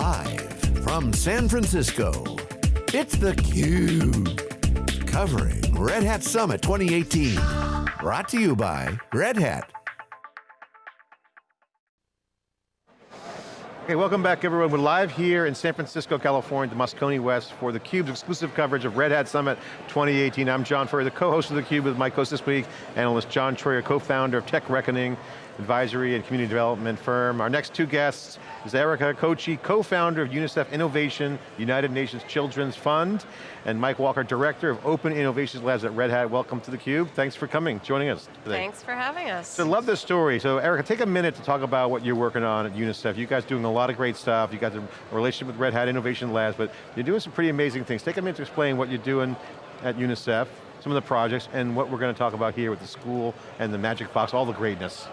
Live from San Francisco, it's theCUBE. Covering Red Hat Summit 2018. Brought to you by Red Hat. Okay, welcome back everyone. We're live here in San Francisco, California, the Moscone West for theCUBE's exclusive coverage of Red Hat Summit 2018. I'm John Furrier, the co-host of theCUBE with my co-host this week, analyst John Troyer, co-founder of Tech Reckoning, advisory and community development firm. Our next two guests is Erica Kochi, co-founder of UNICEF Innovation, United Nations Children's Fund, and Mike Walker, director of Open Innovations Labs at Red Hat. Welcome to theCUBE. Thanks for coming, joining us today. Thanks for having us. So love this story. So Erica, take a minute to talk about what you're working on at UNICEF. You guys doing a lot of great stuff. You got a relationship with Red Hat Innovation Labs, but you're doing some pretty amazing things. Take a minute to explain what you're doing at UNICEF, some of the projects, and what we're going to talk about here with the school and the Magic Box, all the greatness.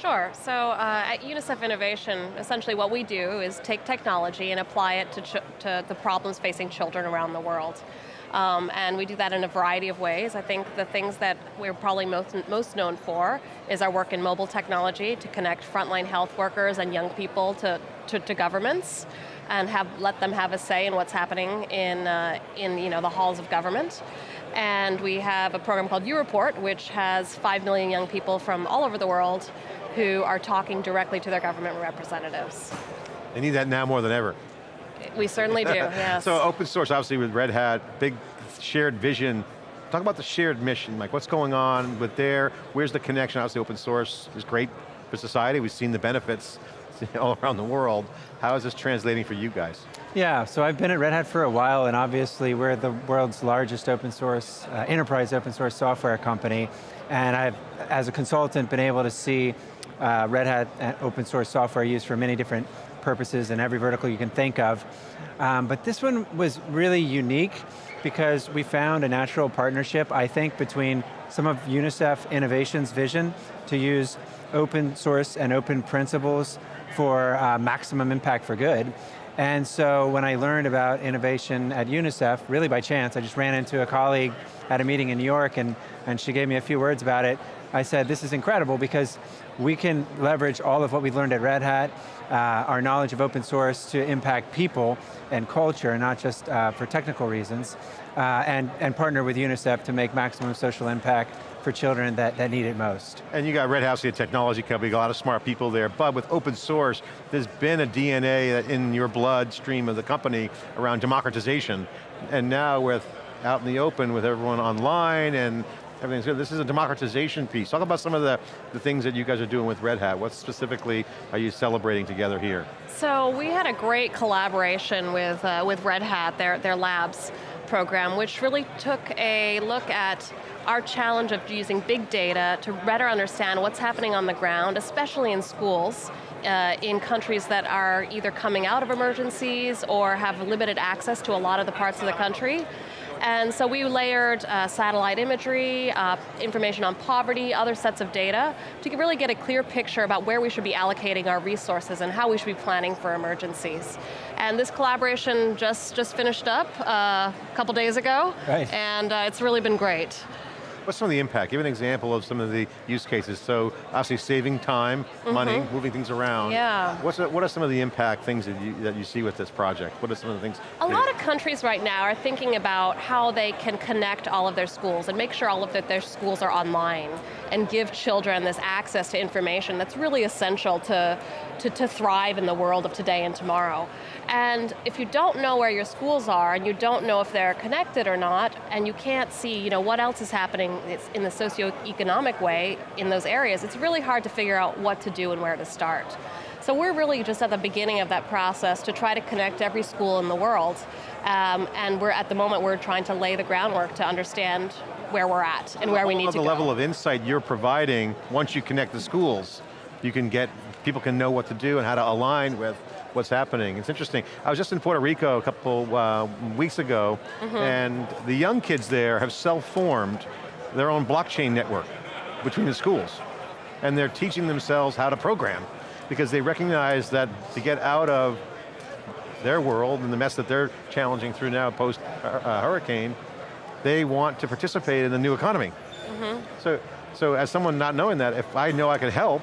Sure, so uh, at UNICEF Innovation, essentially what we do is take technology and apply it to, to the problems facing children around the world. Um, and we do that in a variety of ways. I think the things that we're probably most, most known for is our work in mobile technology to connect frontline health workers and young people to, to, to governments and have, let them have a say in what's happening in, uh, in you know, the halls of government. And we have a program called U-Report, which has five million young people from all over the world who are talking directly to their government representatives. They need that now more than ever. We certainly do, yes. so open source, obviously with Red Hat, big shared vision. Talk about the shared mission, like what's going on with there, where's the connection? Obviously open source is great for society, we've seen the benefits all around the world. How is this translating for you guys? Yeah, so I've been at Red Hat for a while and obviously we're the world's largest open source, uh, enterprise open source software company. And I've, as a consultant, been able to see uh, Red Hat uh, open source software used for many different purposes in every vertical you can think of. Um, but this one was really unique because we found a natural partnership, I think, between some of UNICEF Innovation's vision to use open source and open principles for uh, maximum impact for good. And so when I learned about innovation at UNICEF, really by chance, I just ran into a colleague at a meeting in New York and, and she gave me a few words about it. I said, this is incredible because we can leverage all of what we've learned at Red Hat, uh, our knowledge of open source to impact people and culture, not just uh, for technical reasons, uh, and, and partner with UNICEF to make maximum social impact for children that, that need it most. And you got Red Hat's, a technology company, got a lot of smart people there, but with open source, there's been a DNA in your bloodstream of the company around democratization, and now with out in the open with everyone online and everything's good. This is a democratization piece. Talk about some of the, the things that you guys are doing with Red Hat. What specifically are you celebrating together here? So we had a great collaboration with, uh, with Red Hat, their, their labs program, which really took a look at our challenge of using big data to better understand what's happening on the ground, especially in schools, uh, in countries that are either coming out of emergencies or have limited access to a lot of the parts of the country. And so we layered uh, satellite imagery, uh, information on poverty, other sets of data, to really get a clear picture about where we should be allocating our resources and how we should be planning for emergencies. And this collaboration just, just finished up uh, a couple days ago, right. and uh, it's really been great. What's some of the impact? Give an example of some of the use cases. So obviously saving time, mm -hmm. money, moving things around. Yeah. What's what are some of the impact things that you, that you see with this project? What are some of the things? A lot of countries right now are thinking about how they can connect all of their schools and make sure all of the, their schools are online and give children this access to information that's really essential to, to, to thrive in the world of today and tomorrow. And if you don't know where your schools are and you don't know if they're connected or not, and you can't see you know, what else is happening in the socioeconomic way in those areas, it's really hard to figure out what to do and where to start. So we're really just at the beginning of that process to try to connect every school in the world. Um, and we're at the moment, we're trying to lay the groundwork to understand where we're at and where we need to go. The level of insight you're providing, once you connect the schools, you can get, people can know what to do and how to align with what's happening. It's interesting. I was just in Puerto Rico a couple uh, weeks ago, mm -hmm. and the young kids there have self-formed their own blockchain network between the schools. And they're teaching themselves how to program because they recognize that to get out of their world and the mess that they're challenging through now post uh, uh hurricane, they want to participate in the new economy. Mm -hmm. So, so as someone not knowing that, if I know I can help,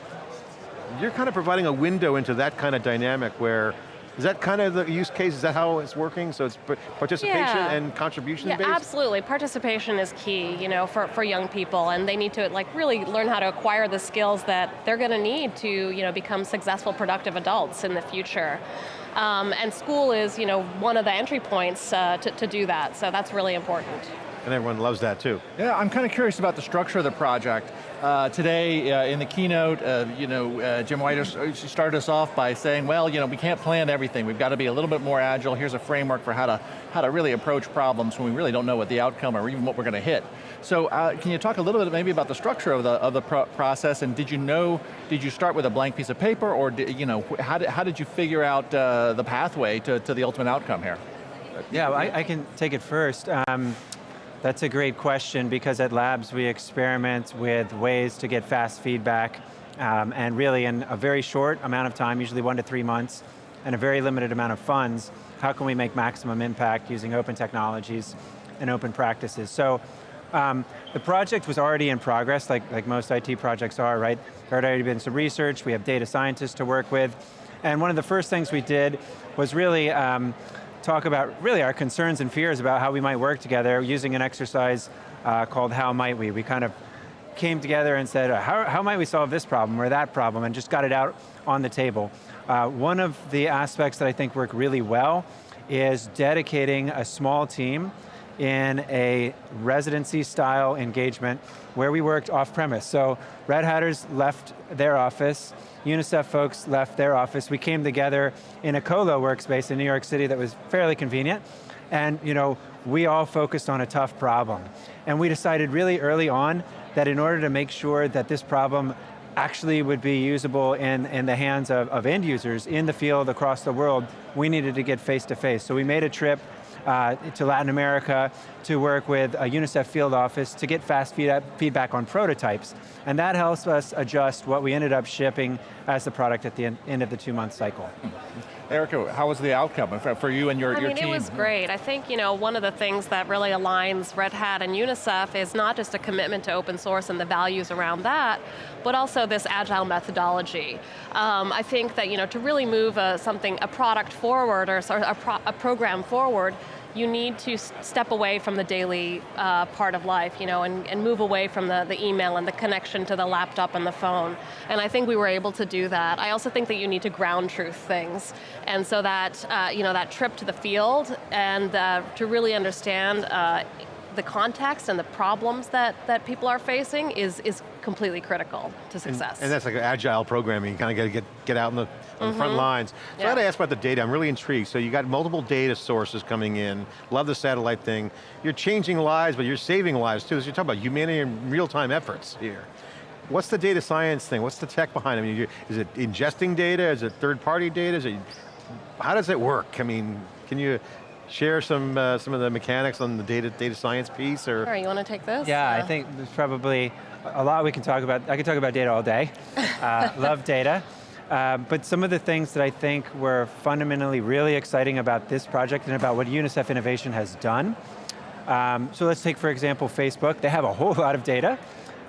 you're kind of providing a window into that kind of dynamic where Is that kind of the use case? Is that how it's working? So it's participation yeah. and contribution yeah, based? absolutely. Participation is key, you know, for, for young people, and they need to like really learn how to acquire the skills that they're going to need to, you know, become successful, productive adults in the future. Um, and school is, you know, one of the entry points uh, to, to do that, so that's really important. And everyone loves that too. Yeah, I'm kind of curious about the structure of the project. Uh, today, uh, in the keynote, uh, you know, uh, Jim White uh, started us off by saying, well, you know, we can't plan everything. We've got to be a little bit more agile. Here's a framework for how to, how to really approach problems when we really don't know what the outcome or even what we're going to hit. So uh, can you talk a little bit maybe about the structure of the, of the pro process and did you know, did you start with a blank piece of paper or did, you know, how did, how did you figure out the pathway to, to the ultimate outcome here? Yeah, well, I, I, can take it first. Um, that's a great question because at Labs we experiment with ways to get fast feedback um, and really in a very short amount of time, usually one to three months, and a very limited amount of funds, how can we make maximum impact using open technologies and open practices? So um, the project was already in progress, like, like most IT projects are, right? There had already been some research, we have data scientists to work with, and one of the first things we did was really um, talk about really our concerns and fears about how we might work together using an exercise uh, called How Might We. We kind of came together and said, how, how might we solve this problem or that problem, and just got it out on the table. Uh, one of the aspects that I think work really well is dedicating a small team in a residency style engagement where we worked off premise. So Red Hatters left their office, UNICEF folks left their office. We came together in a colo workspace in New York City that was fairly convenient. And you know, we all focused on a tough problem. And we decided really early on that in order to make sure that this problem actually would be usable in, in the hands of, of end users in the field across the world, we needed to get face to face. So we made a trip uh, to Latin America to work with a UNICEF field office to get fast feedback on prototypes. And that helps us adjust what we ended up shipping as the product at the end of the two month cycle. Erica, how was the outcome for you and your, I your mean, team? it was great. I think you know one of the things that really aligns Red Hat and UNICEF is not just a commitment to open source and the values around that, but also this agile methodology. Um, I think that you know to really move a, something, a product forward or a, pro a program forward, you need to step away from the daily uh, part of life, you know, and, and move away from the, the email and the connection to the laptop and the phone. And I think we were able to do that. I also think that you need to ground truth things. And so that, uh, you know, that trip to the field and uh, to really understand uh, the context and the problems that, that people are facing is, is completely critical to success. And, and that's like agile programming, you kind of got to get, get out in the, on the front mm-hmm. lines. So yeah. I got to ask about the data, I'm really intrigued. So you got multiple data sources coming in, love the satellite thing. You're changing lives, but you're saving lives too. So you're talking about humanity and real-time efforts here. What's the data science thing? What's the tech behind it? I mean, is it ingesting data? Is it third-party data? Is it, how does it work? I mean, can you share some uh, some of the mechanics on the data data science piece, or? Sure, you want to take this? Yeah, I think there's probably a lot we can talk about. I could talk about data all day. Uh, love data. Uh, but some of the things that I think were fundamentally really exciting about this project and about what UNICEF Innovation has done. Um, so let's take, for example, Facebook. They have a whole lot of data.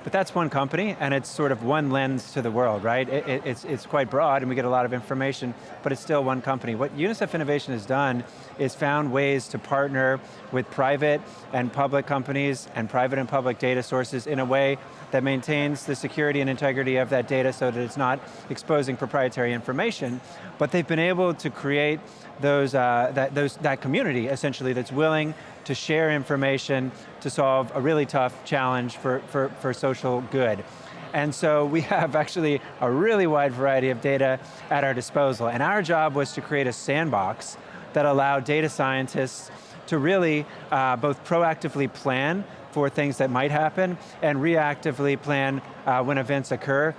But that's one company, and it's sort of one lens to the world, right? It, it, it's, it's quite broad, and we get a lot of information, but it's still one company. What UNICEF Innovation has done is found ways to partner with private and public companies and private and public data sources in a way that maintains the security and integrity of that data so that it's not exposing proprietary information, but they've been able to create those, uh, that, those, that community, essentially, that's willing to share information to solve a really tough challenge for, for, for social good. And so we have actually a really wide variety of data at our disposal. And our job was to create a sandbox that allowed data scientists to really uh, both proactively plan for things that might happen and reactively plan uh, when events occur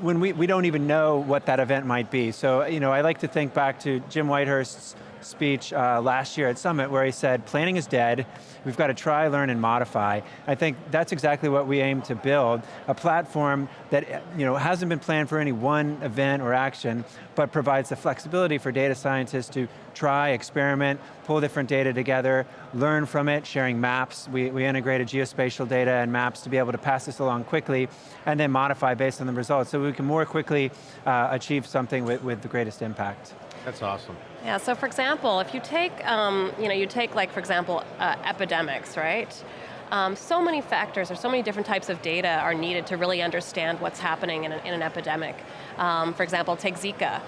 when we, we don't even know what that event might be. So, you know, I like to think back to Jim Whitehurst's speech uh, last year at Summit where he said, planning is dead, we've got to try, learn, and modify. I think that's exactly what we aim to build, a platform that you know, hasn't been planned for any one event or action, but provides the flexibility for data scientists to try, experiment, pull different data together, learn from it, sharing maps. We, we integrated geospatial data and maps to be able to pass this along quickly, and then modify based on the results, so we can more quickly uh, achieve something with, with the greatest impact. That's awesome. Yeah, so for example, if you take, um, you know, you take like, for example, uh, epidemics, right? Um, so many factors or so many different types of data are needed to really understand what's happening in an, in an epidemic. Um, for example, take Zika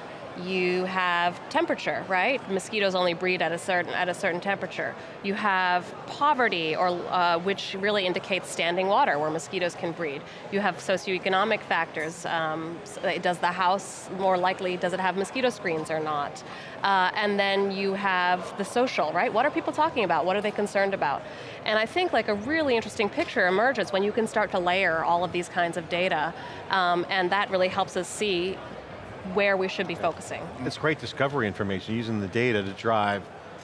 you have temperature, right? Mosquitoes only breed at a certain, at a certain temperature. You have poverty, or, uh, which really indicates standing water, where mosquitoes can breed. You have socioeconomic factors. Um, does the house more likely, does it have mosquito screens or not? Uh, and then you have the social, right? What are people talking about? What are they concerned about? And I think like a really interesting picture emerges when you can start to layer all of these kinds of data, um, and that really helps us see where we should be focusing. It's great discovery information, using the data to drive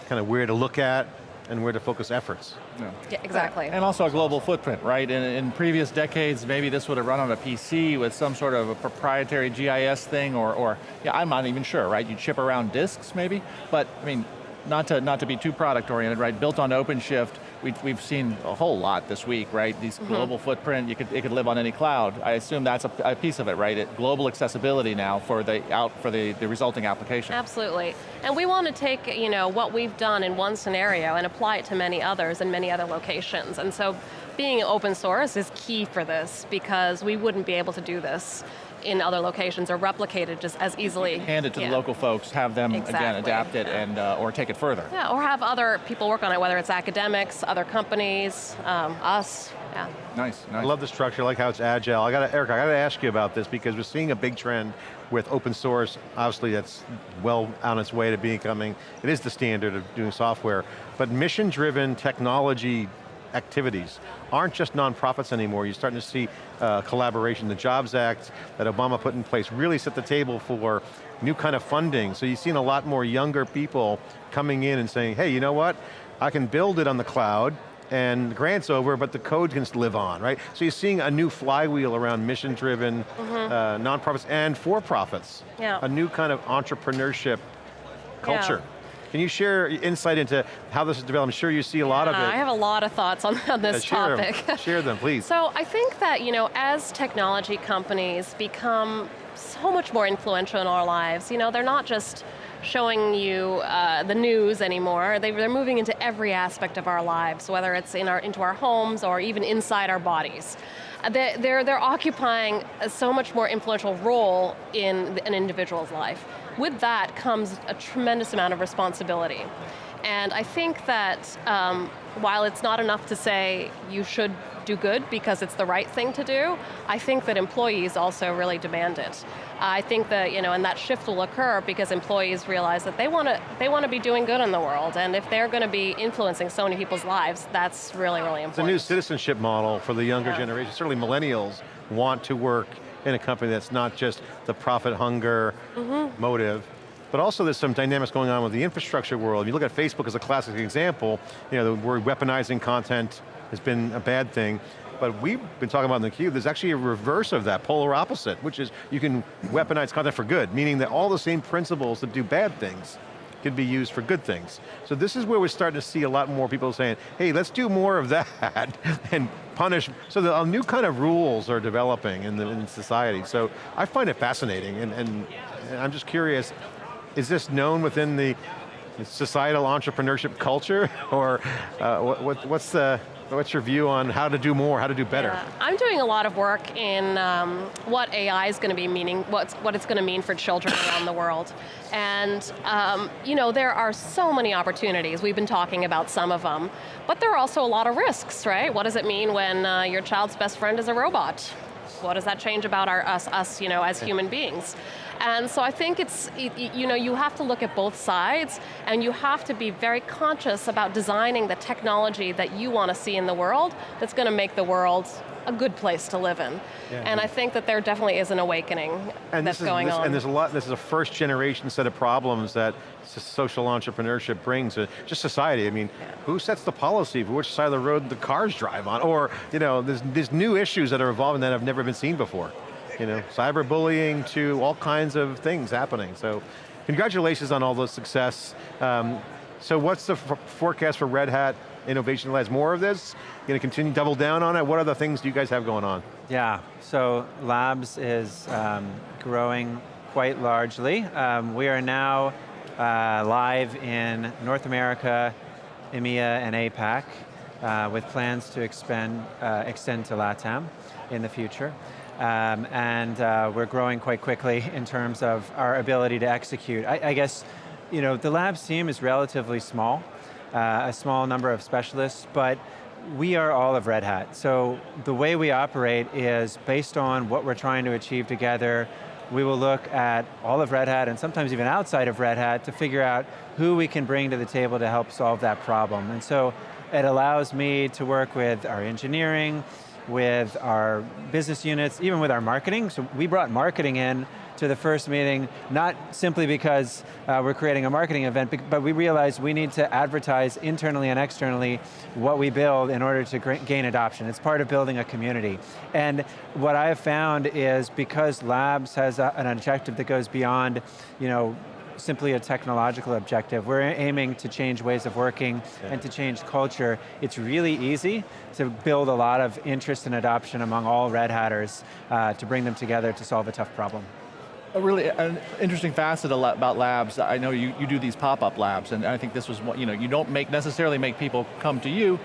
kind of where to look at and where to focus efforts. Yeah, yeah exactly. And also a global footprint, right? In, in, previous decades, maybe this would have run on a PC with some sort of a proprietary GIS thing, or, or yeah, I'm not even sure, right? You'd ship around disks, maybe? But, I mean, not to, not to be too product oriented, right? Built on OpenShift, we, we've seen a whole lot this week, right? These mm -hmm. global footprint, you could, it could live on any cloud. I assume that's a, a piece of it, right? It, global accessibility now for the out for the, the resulting application. Absolutely, and we want to take you know what we've done in one scenario and apply it to many others in many other locations. And so being open source is key for this because we wouldn't be able to do this in other locations or replicated just as easily. Hand it to yeah. the local folks, have them, exactly. again, adapt it and, uh, or take it further. Yeah, or have other people work on it, whether it's academics, other companies, um, us, yeah. Nice, nice. I love the structure, I like how it's agile. I got Eric, I got to ask you about this because we're seeing a big trend with open source, obviously that's well on its way to becoming, it is the standard of doing software, but mission-driven technology activities aren't just nonprofits anymore. You're starting to see uh, collaboration. The Jobs Act that Obama put in place really set the table for new kind of funding. So you've seen a lot more younger people coming in and saying, hey, you know what? I can build it on the cloud, and the grant's over, but the code can live on, right? So you're seeing a new flywheel around mission-driven mm -hmm. uh, nonprofits and for-profits. Yeah. A new kind of entrepreneurship culture. Yeah. Can you share insight into how this is developed? I'm sure you see a lot of it. I have a lot of thoughts on, on this yeah, share topic. Them. share them, please. So I think that, you know, as technology companies become so much more influential in our lives, you know, they're not just showing you uh, the news anymore. They, are moving into every aspect of our lives, whether it's in our, into our homes or even inside our bodies. Uh, they're, they're occupying a so much more influential role in an individual's life with that comes a tremendous amount of responsibility. And I think that um, while it's not enough to say you should do good because it's the right thing to do, I think that employees also really demand it. I think that, you know, and that shift will occur because employees realize that they want to they want to be doing good in the world, and if they're going to be influencing so many people's lives, that's really, really important. It's a new citizenship model for the younger yeah. generation. Certainly millennials want to work in a company that's not just the profit hunger mm -hmm. motive, but also there's some dynamics going on with the infrastructure world. If you look at Facebook as a classic example, you know, the word weaponizing content has been a bad thing, but we've been talking about in the theCUBE, there's actually a reverse of that, polar opposite, which is you can weaponize content for good, meaning that all the same principles that do bad things can be used for good things. So this is where we're starting to see a lot more people saying, hey, let's do more of that and punish, so the uh, new kind of rules are developing in, the, in society. So I find it fascinating and, and, and I'm just curious, is this known within the societal entrepreneurship culture or uh, what, what, what's the, What's your view on how to do more, how to do better? Yeah. I'm doing a lot of work in um, what AI is going to be meaning, what's, what it's going to mean for children around the world. And um, you know, there are so many opportunities, we've been talking about some of them, but there are also a lot of risks, right? What does it mean when uh, your child's best friend is a robot? What does that change about our, us, us you know, as human beings? And so I think it's, you know, you have to look at both sides and you have to be very conscious about designing the technology that you want to see in the world that's going to make the world a good place to live in. Yeah. And I think that there definitely is an awakening and that's is, going this, on. And there's a lot, this is a first generation set of problems that social entrepreneurship brings to just society. I mean, yeah. who sets the policy for which side of the road the cars drive on? Or, you know, there's, there's new issues that are evolving that have never been seen before you know, cyberbullying to all kinds of things happening. So congratulations on all the success. Um, so what's the forecast for Red Hat Innovation Labs? More of this? Going to continue double down on it? What other things do you guys have going on? Yeah, so Labs is um, growing quite largely. Um, we are now uh, live in North America, EMEA, and APAC, uh, with plans to expand, uh, extend to LATAM in the future. Um, and uh, we're growing quite quickly in terms of our ability to execute. I, I guess, you know, the labs team is relatively small, uh, a small number of specialists, but we are all of Red Hat. So the way we operate is based on what we're trying to achieve together. We will look at all of Red Hat and sometimes even outside of Red Hat to figure out who we can bring to the table to help solve that problem. And so it allows me to work with our engineering, with our business units, even with our marketing. So we brought marketing in to the first meeting, not simply because uh, we're creating a marketing event, but we realized we need to advertise internally and externally what we build in order to gain adoption. It's part of building a community. And what I have found is because Labs has a, an objective that goes beyond, you know, simply a technological objective. We're aiming to change ways of working yeah. and to change culture. It's really easy to build a lot of interest and adoption among all Red Hatters uh, to bring them together to solve a tough problem a really an interesting facet about labs. I know you, you do these pop-up labs, and I think this was what, you know, you don't make necessarily make people come to you,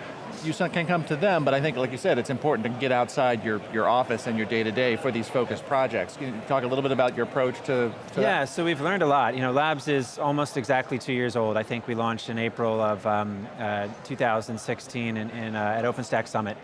you can come to them, but I think, like you said, it's important to get outside your, your office and your day-to-day -day for these focused projects. Can you talk a little bit about your approach to, to Yeah, that? so we've learned a lot. You know, Labs is almost exactly two years old. I think we launched in April of um, uh, 2016 in, in, uh, at OpenStack Summit.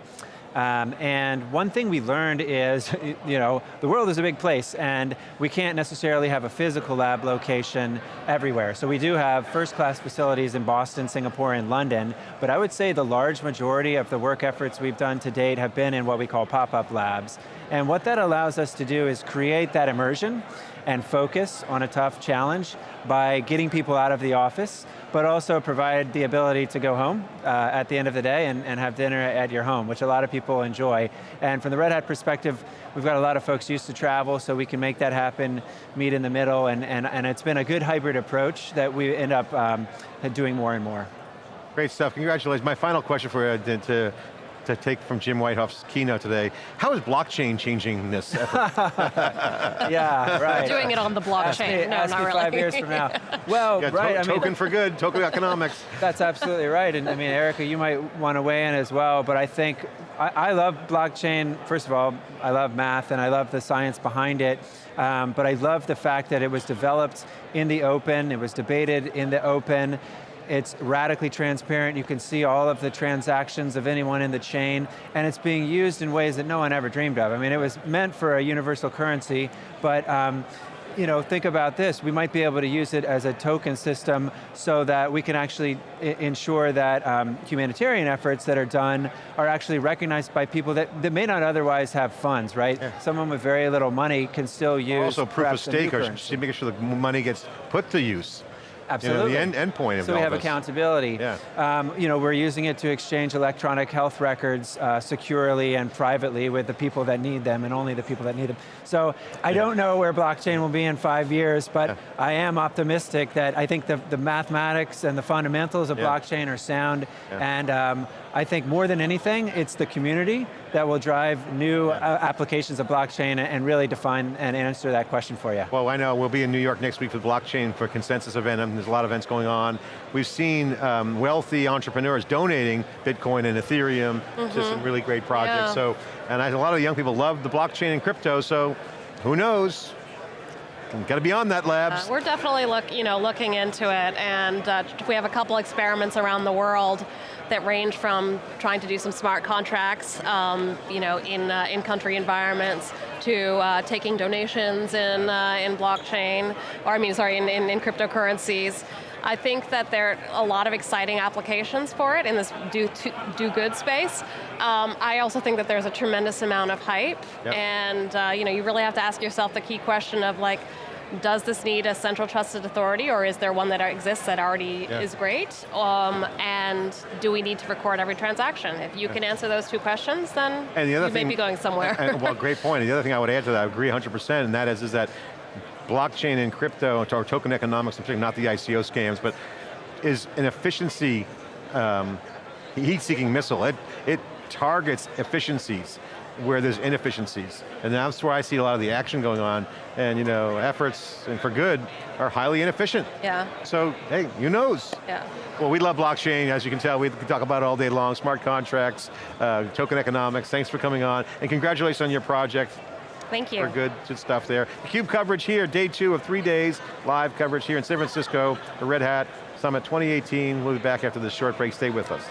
Um, and one thing we learned is, you know, the world is a big place and we can't necessarily have a physical lab location everywhere. So we do have first class facilities in Boston, Singapore, and London, but I would say the large majority of the work efforts we've done to date have been in what we call pop-up labs. And what that allows us to do is create that immersion and focus on a tough challenge by getting people out of the office, but also provide the ability to go home uh, at the end of the day and, and have dinner at your home, which a lot of people enjoy. And from the Red Hat perspective, we've got a lot of folks used to travel, so we can make that happen, meet in the middle, and, and, and it's been a good hybrid approach that we end up um, doing more and more. Great stuff, congratulations. My final question for you to, to take from Jim Whitehurst's keynote today. How is blockchain changing this effort? yeah, right. Doing it on the blockchain. Ask me, no, ask not me really. five years from now. Well, yeah, right. To I mean, token for good, token economics. That's absolutely right. And I mean, Erica, you might want to weigh in as well, but I think, I, I love blockchain. First of all, I love math and I love the science behind it. Um, but I love the fact that it was developed in the open, it was debated in the open, it's radically transparent. You can see all of the transactions of anyone in the chain, and it's being used in ways that no one ever dreamed of. I mean, it was meant for a universal currency, but um, you know, think about this, we might be able to use it as a token system so that we can actually ensure that um, humanitarian efforts that are done are actually recognized by people that, that may not otherwise have funds, right? Yeah. Someone with very little money can still use Also proof of stake, or making sure the money gets put to use. Absolutely. You know, the end, end point of So we have this. accountability. Yeah. Um, you know, we're using it to exchange electronic health records uh, securely and privately with the people that need them and only the people that need them. So I yeah. don't know where blockchain will be in five years, but yeah. I am optimistic that I think the, the mathematics and the fundamentals of blockchain are sound and um, I think more than anything, it's the community that will drive new uh, applications of blockchain and really define and answer that question for you. Well, I know we'll be in New York next week for the blockchain for consensus event, and there's a lot of events going on. We've seen um, wealthy entrepreneurs donating Bitcoin and Ethereum mm -hmm. to some mm-hmm. really great projects. Yeah. So, and I, a lot of young people love the blockchain and crypto, so who knows? Got to be on that, labs. Uh, we're definitely look, you know, looking into it, and uh, we have a couple experiments around the world that range from trying to do some smart contracts, um, you know, in uh, in-country environments, to uh, taking donations in uh, in blockchain, or I mean, sorry, in, in, in cryptocurrencies. I think that there are a lot of exciting applications for it in this do, to, do good space. Um, I also think that there's a tremendous amount of hype, yep. and uh, you know, you really have to ask yourself the key question of like, does this need a central trusted authority or is there one that exists that already yeah. is great? Um, and do we need to record every transaction? If you yeah. can answer those two questions, then and the other you thing, may be going somewhere. And, well, great point. And the other thing I would add to that, I agree 100%, and that is, is that blockchain and crypto, or token economics, I'm not the ICO scams, but is an efficiency um, heat-seeking missile. It, it targets efficiencies where there's inefficiencies. And that's where I see a lot of the action going on, and you know, efforts, and for good, are highly inefficient. Yeah. So, hey, who knows? Yeah. Well, we love blockchain, as you can tell, we can talk about it all day long, smart contracts, uh, token economics, thanks for coming on, and congratulations on your project. Thank you. For good, good stuff there. CUBE coverage here, day two of three days, live coverage here in San Francisco, the Red Hat Summit 2018. We'll be back after this short break, stay with us.